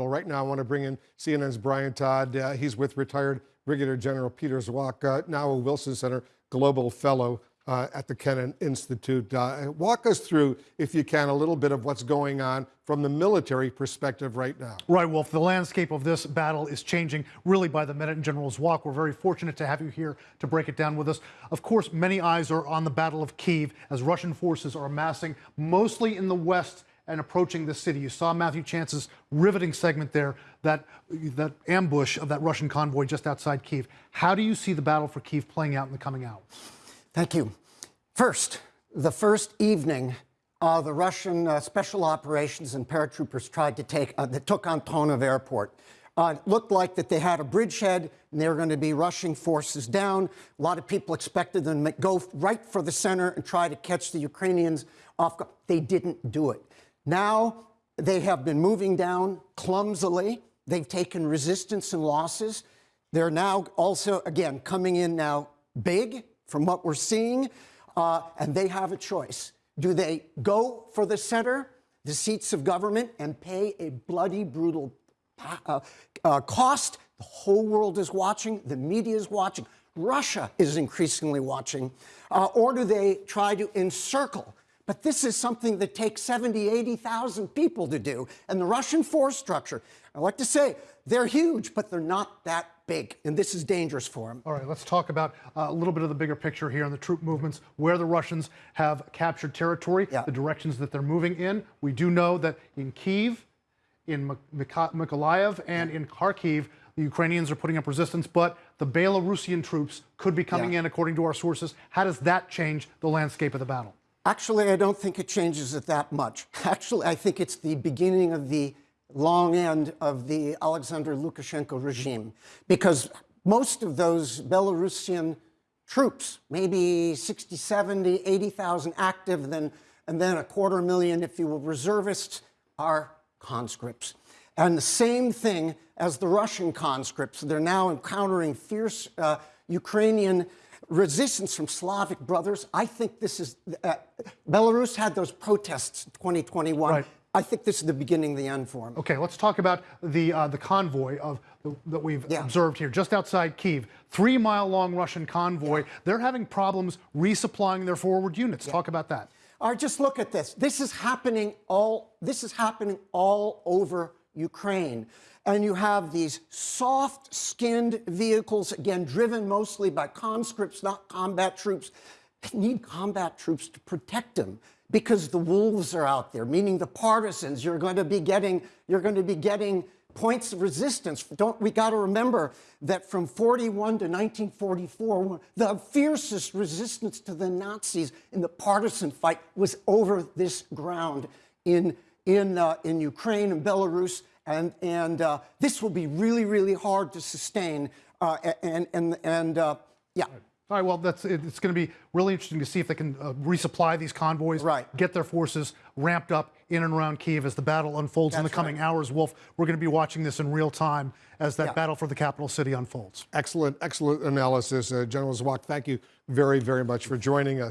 Well, right now, I want to bring in CNN's Brian Todd. Uh, he's with retired Brigadier General Peter Zwack, uh, now a Wilson Center Global Fellow uh, at the Kennan Institute. Uh, walk us through, if you can, a little bit of what's going on from the military perspective right now. Right, Wolf. The landscape of this battle is changing really by the minute. And General Zwack, we're very fortunate to have you here to break it down with us. Of course, many eyes are on the Battle of Kiev as Russian forces are amassing mostly in the west and approaching the city. You saw Matthew Chance's riveting segment there, that, that ambush of that Russian convoy just outside Kiev. How do you see the battle for Kiev playing out in the coming hours? Thank you. First, the first evening, uh, the Russian uh, special operations and paratroopers tried to take, uh, they took Antonov Airport. Uh, it looked like that they had a bridgehead and they were going to be rushing forces down. A lot of people expected them to go right for the center and try to catch the Ukrainians off. They didn't do it. Now they have been moving down clumsily. They've taken resistance and losses. They're now also, again, coming in now big from what we're seeing, uh, and they have a choice. Do they go for the center, the seats of government, and pay a bloody, brutal uh, uh, cost? The whole world is watching, the media is watching, Russia is increasingly watching. Uh, or do they try to encircle but this is something that takes 70, 80,000 people to do. And the Russian force structure, I like to say, they're huge, but they're not that big. And this is dangerous for them. All right, let's talk about uh, a little bit of the bigger picture here on the troop movements, where the Russians have captured territory, yeah. the directions that they're moving in. We do know that in Kiev, in Mykolaiv, and in Kharkiv, the Ukrainians are putting up resistance, but the Belarusian troops could be coming yeah. in, according to our sources. How does that change the landscape of the battle? Actually, I don't think it changes it that much. Actually, I think it's the beginning of the long end of the Alexander Lukashenko regime because most of those Belarusian troops, maybe 60, 70, 80,000 active, then, and then a quarter million, if you will, reservists, are conscripts. And the same thing as the Russian conscripts. They're now encountering fierce uh, Ukrainian resistance from Slavic brothers. I think this is, uh, Belarus had those protests in 2021. Right. I think this is the beginning of the end for them. Okay, let's talk about the uh, the convoy of the, that we've yeah. observed here, just outside Kiev. Three mile long Russian convoy. Yeah. They're having problems resupplying their forward units. Yeah. Talk about that. All right, just look at this. This is happening all. This is happening all over Ukraine. And you have these soft-skinned vehicles, again, driven mostly by conscripts, not combat troops. They need combat troops to protect them because the wolves are out there, meaning the partisans. You're going to be getting, you're going to be getting points of resistance. Don't we got to remember that from 41 to 1944, the fiercest resistance to the Nazis in the partisan fight was over this ground in in uh, in Ukraine and Belarus and, and uh, this will be really, really hard to sustain. Uh, and, and, and uh, yeah. All right, well, that's it's going to be really interesting to see if they can uh, resupply these convoys, right. get their forces ramped up in and around Kiev as the battle unfolds that's in the coming right. hours. Wolf, we're going to be watching this in real time as that yeah. battle for the capital city unfolds. Excellent, excellent analysis. Uh, General Zwack, thank you very, very much for joining us.